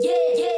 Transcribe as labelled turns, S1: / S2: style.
S1: Yeah, yeah.